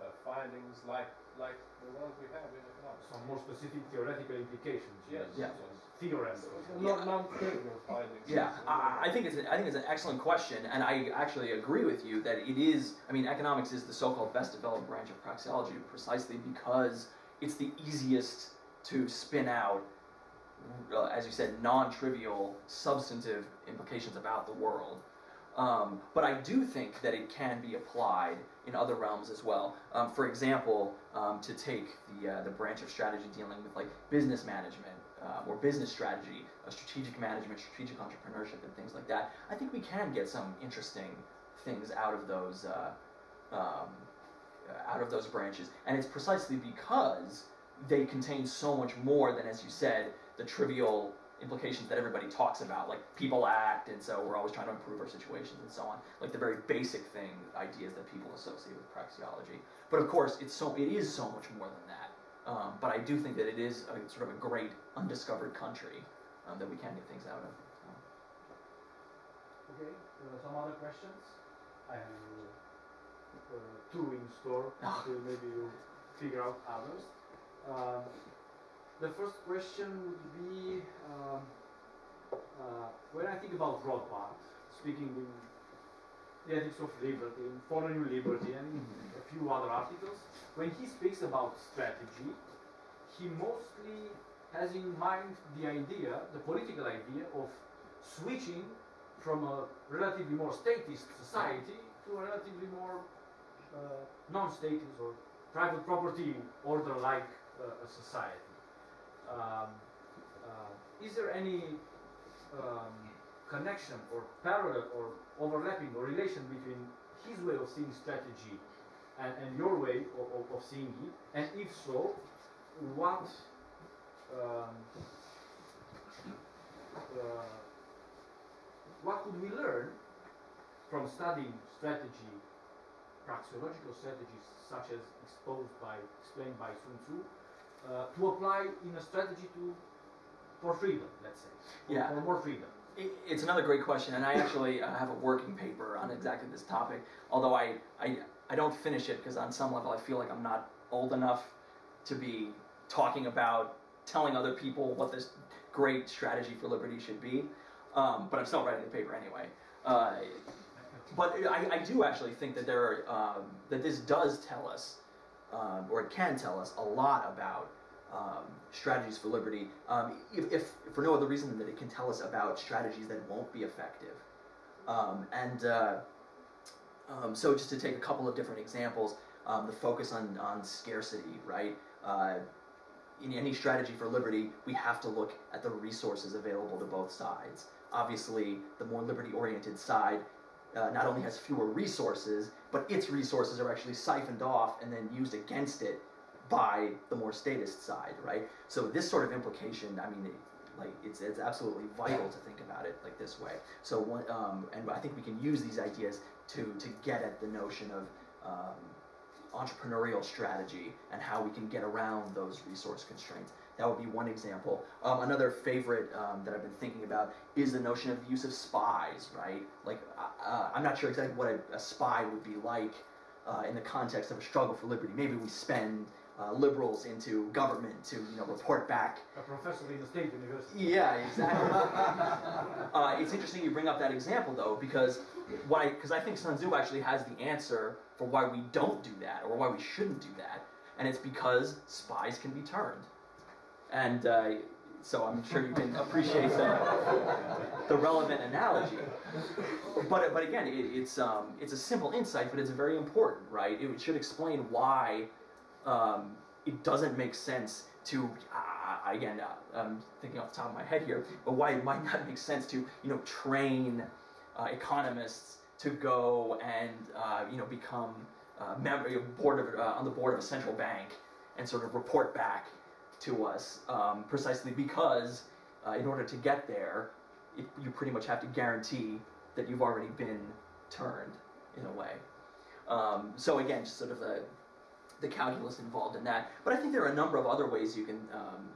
Speaker 6: uh, findings like like the ones we have in economics.
Speaker 1: Some more specific theoretical implications.
Speaker 6: Yes.
Speaker 2: Yeah.
Speaker 6: yes.
Speaker 1: Theorems.
Speaker 6: Not non-trivial findings.
Speaker 2: Yeah, I, I think it's an, think it's an excellent question, and I actually agree with you that it is. I mean, economics is the so-called best developed branch of praxeology precisely because it's the easiest to spin out, uh, as you said, non-trivial, substantive implications about the world. Um, but I do think that it can be applied in other realms as well. Um, for example, um, to take the uh, the branch of strategy dealing with like business management uh, or business strategy, uh, strategic management, strategic entrepreneurship, and things like that. I think we can get some interesting things out of those uh, um, out of those branches, and it's precisely because they contain so much more than, as you said, the trivial implications that everybody talks about, like people act, and so we're always trying to improve our situations and so on, like the very basic thing ideas that people associate with praxeology. But of course, it's so it is so much more than that. Um, but I do think that it is a, sort of a great undiscovered country um, that we can get things out of. Um,
Speaker 1: Okay, uh, some other questions? I have uh, uh, two in store,
Speaker 2: Ah.
Speaker 1: so maybe you figure out others. Um, the first question would be um, uh, when I think about Rothbard, speaking in the ethics of liberty, in Liberty, and in a few other articles, when he speaks about strategy, he mostly has in mind the idea, the political idea of switching from a relatively more statist society to a relatively more uh, non-statist or private property order-like uh, a society. Um, uh, is there any um, connection or parallel or overlapping or relation between his way of seeing strategy and, and your way of, of, of seeing it? And if so, what um, uh, what could we learn from studying strategy, praxeological strategies such as exposed by, explained by Sun Tzu, uh, to apply in a strategy to, for freedom, let's say, for,
Speaker 2: Yeah.
Speaker 1: for more freedom?
Speaker 2: It's another great question, and I actually uh, have a working paper on exactly this topic. Although I, I, I don't finish it because on some level I feel like I'm not old enough to be talking about telling other people what this great strategy for liberty should be. Um, but I'm still writing the paper anyway. Uh, but I, I do actually think that there are, um, that this does tell us, um, or it can tell us a lot about um, strategies for liberty, um, if, if for no other reason than that it can tell us about strategies that won't be effective. Um, and uh, um, so, just to take a couple of different examples, um, the focus on, on scarcity, right? Uh, in any strategy for liberty, we have to look at the resources available to both sides. Obviously, the more liberty oriented side uh, not only has fewer resources, but its resources are actually siphoned off and then used against it by the more statist side, right? So this sort of implication, I mean, it, like it's it's absolutely vital to think about it like this way. So one, um, and I think we can use these ideas to to get at the notion of um, entrepreneurial strategy and how we can get around those resource constraints. That would be one example. Um, another favorite um, that I've been thinking about is the notion of the use of spies, right? Like, uh, I'm not sure exactly what a, a spy would be like uh, in the context of a struggle for liberty. Maybe we spend uh, liberals into government to, you know, report back
Speaker 1: A professor in the state university.
Speaker 2: yeah, exactly. uh, it's interesting you bring up that example though, because why? Because I think Sun Tzu actually has the answer for why we don't do that or why we shouldn't do that, and it's because spies can be turned. And uh, so I'm sure you can appreciate the, the relevant analogy. But but again, it, it's um, it's a simple insight, but it's very important, right? It should explain why um, it doesn't make sense to uh, again uh, I'm thinking off the top of my head here, but why it might not make sense to you know train uh, economists to go and uh, you know become uh, member board of uh, on the board of a central bank and sort of report back to us um, precisely because uh, in order to get there, it, you pretty much have to guarantee that you've already been turned in a way. Um, so again, just sort of the the calculus involved in that. But I think there are a number of other ways you can um,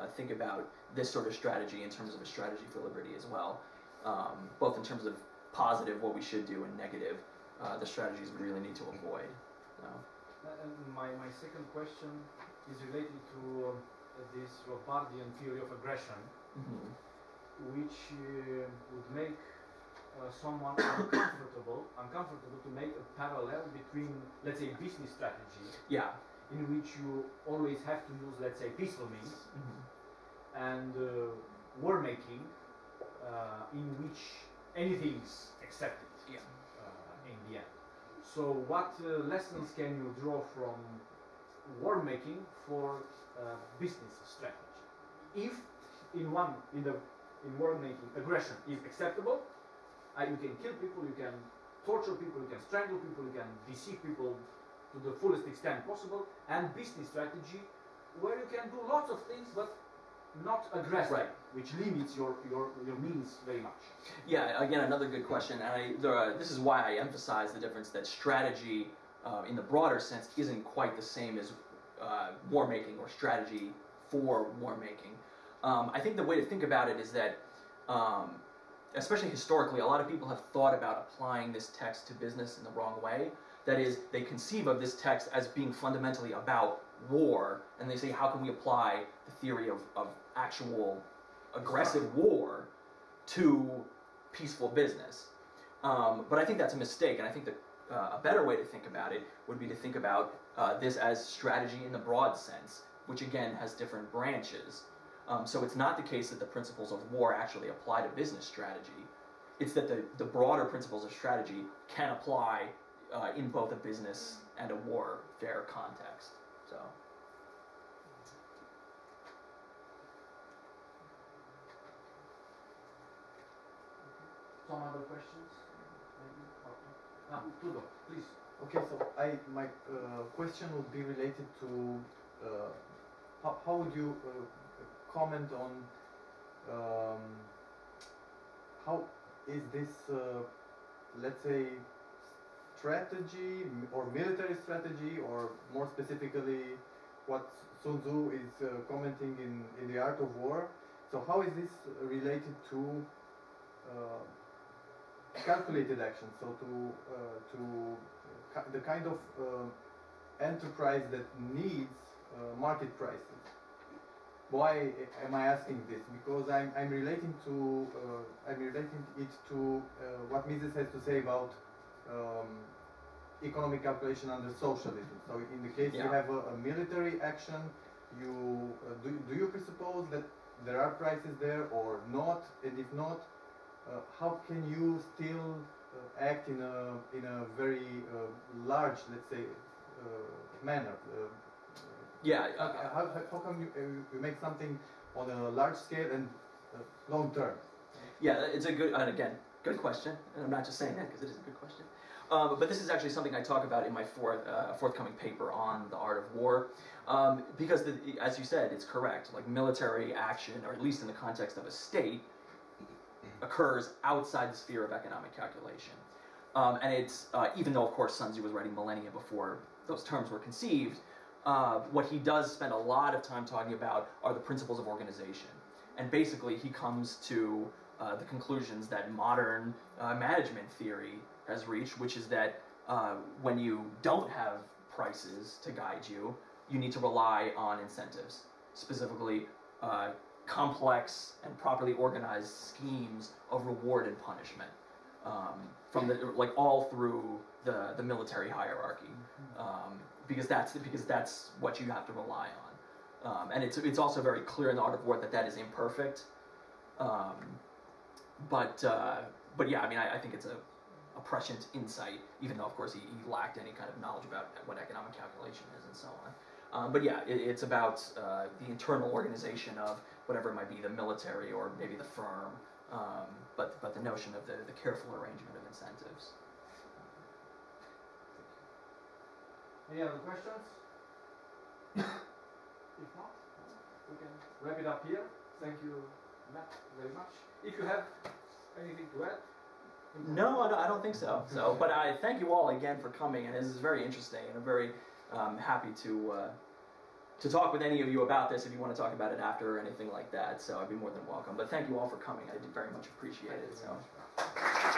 Speaker 2: uh, think about this sort of strategy in terms of a strategy for liberty as well, um, both in terms of positive, what we should do, and negative, uh, the strategies we really need to avoid.
Speaker 1: Uh, and my, my second question is related to this Rothbardian theory of aggression,
Speaker 2: Mhm.
Speaker 1: which uh, would make uh, someone uncomfortable, uncomfortable to make a parallel between, let's say, business strategy,
Speaker 2: Yeah.
Speaker 1: in which you always have to use, let's say, peaceful means,
Speaker 2: Mhm.
Speaker 1: and uh, war making, uh, in which anything's accepted
Speaker 2: Yeah.
Speaker 1: uh, in the end. So, what uh, lessons can you draw from war making for uh, business strategy? If in one in the in war making aggression is acceptable, uh, you can kill people, you can torture people, you can strangle people, you can deceive people to the fullest extent possible, and business strategy where you can do lots of things but not aggressive,
Speaker 2: Right.
Speaker 1: which limits your, your, your means very much.
Speaker 2: Yeah, again, another good question, and I, there are, this is why I emphasize the difference that strategy, uh, in the broader sense, isn't quite the same as uh, war making or strategy for war making. Um, I think the way to think about it is that, um, especially historically, a lot of people have thought about applying this text to business in the wrong way. That is, they conceive of this text as being fundamentally about war, and they say, how can we apply the theory of, of actual aggressive war to peaceful business. Um, but I think that's a mistake, and I think that uh, a better way to think about it would be to think about uh, this as strategy in the broad sense, which again has different branches. Um, so it's not the case that the principles of war actually apply to business strategy. It's that the, the broader principles of strategy can apply uh, in both a business and a warfare context. So.
Speaker 1: Some other questions? Ah, Tudor, please.
Speaker 7: Okay, so I my uh, question would be related to uh, how, how would you uh, comment on um, how is this uh, let's say strategy or military strategy or more specifically what Sun Tzu is uh, commenting in, in the art of war so how is this related to uh, calculated action so to uh, to the kind of uh, enterprise that needs uh, market prices. Why am I asking this? Because I'm, I'm relating to uh, I'm relating it to uh, what Mises has to say about um, economic calculation under socialism. So in the case you have a, a military action, you uh, do, do you presuppose that there are prices there or not? And if not, uh, how can you still uh, act in a in a very uh, large, let's say, uh, manner? Uh,
Speaker 2: Yeah,
Speaker 7: how,
Speaker 2: uh,
Speaker 7: how, how come you, uh, you make something on a large scale and uh, long term?
Speaker 2: Yeah, it's a good, and again, good question. And I'm not just saying that because it is a good question. Um, but this is actually something I talk about in my fourth, uh, forthcoming paper on the art of war. Um, because, the, as you said, it's correct. Like military action, or at least in the context of a state, occurs outside the sphere of economic calculation. Um, and it's, uh, even though, of course, Sun Tzu was writing millennia before those terms were conceived, uh, what he does spend a lot of time talking about are the principles of organization. And basically, he comes to uh, the conclusions that modern uh, management theory has reached, which is that uh, when you don't have prices to guide you, you need to rely on incentives, specifically uh, complex and properly organized schemes of reward and punishment, um, from the like all through the the military hierarchy, um, because that's because that's what you have to rely on, um, and it's it's also very clear in the art of war that that is imperfect. Um, but uh, but yeah, I mean, I, I think it's a, a prescient insight, even though of course he, he lacked any kind of knowledge about what economic calculation is and so on. Um, but yeah, it, it's about uh, the internal organization of whatever it might be, the military or maybe the firm. Um, but but the notion of the, the careful arrangement of incentives.
Speaker 1: Any other questions? if not, we can wrap it up here. Thank you, Matt, very much. If you have anything to add.
Speaker 2: No, I don't, think so. So, but I thank you all again for coming, and this is very interesting, and I'm very um, happy to uh, to talk with any of you about this if you want to talk about it after or anything like that. So I'd be more than welcome. But thank you all for coming. I very much appreciate it. So.